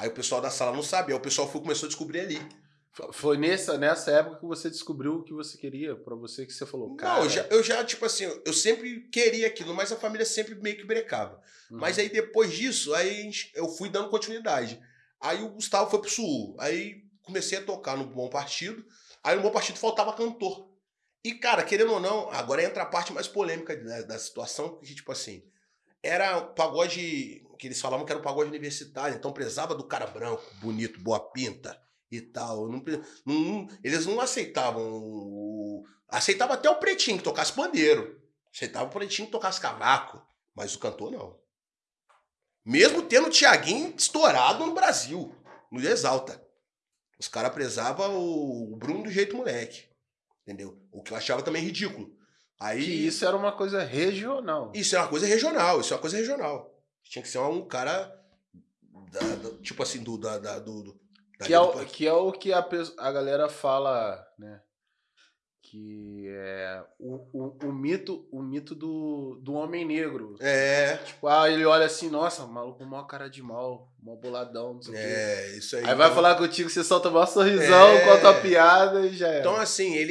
Aí o pessoal da sala não sabia, aí o pessoal foi, começou a descobrir ali. Foi nessa, nessa época que você descobriu o que você queria, pra você que você falou, cara... Não, eu já, eu já, tipo assim, eu sempre queria aquilo, mas a família sempre meio que brecava. Uhum. Mas aí depois disso, aí eu fui dando continuidade. Aí o Gustavo foi pro Sul. Aí comecei a tocar no Bom Partido. Aí no Bom Partido faltava cantor. E, cara, querendo ou não, agora entra a parte mais polêmica da, da situação, que, tipo assim, era pagode que eles falavam que era um pagode universitário, então precisava do cara branco, bonito, boa pinta e tal. Não não- eles não aceitavam. o- Aceitava até o pretinho que tocasse pandeiro. Aceitava o pretinho que tocasse cavaco. Mas o cantor não. Mesmo tendo o Thiaguinho estourado no Brasil, no Exalta. Os caras prezavam o Bruno do jeito moleque. Entendeu? O que eu achava também ridículo. Aí, Que isso era uma coisa regional. isso é uma coisa regional, isso é uma coisa regional. Tinha que ser um cara, da- da- tipo assim, do... Da, da- do, Que é, o, que é o que a, a galera fala, né? Que é o, o, o mito, o mito do, do homem negro. É, Tipo, ah, ele olha assim, nossa, maluco, mó cara de mal, mó boladão, não sei o quê. é, isso aí. Aí vai Então- falar contigo, você solta o maior sorrisão, É. conta a piada e já é. Então, assim, ele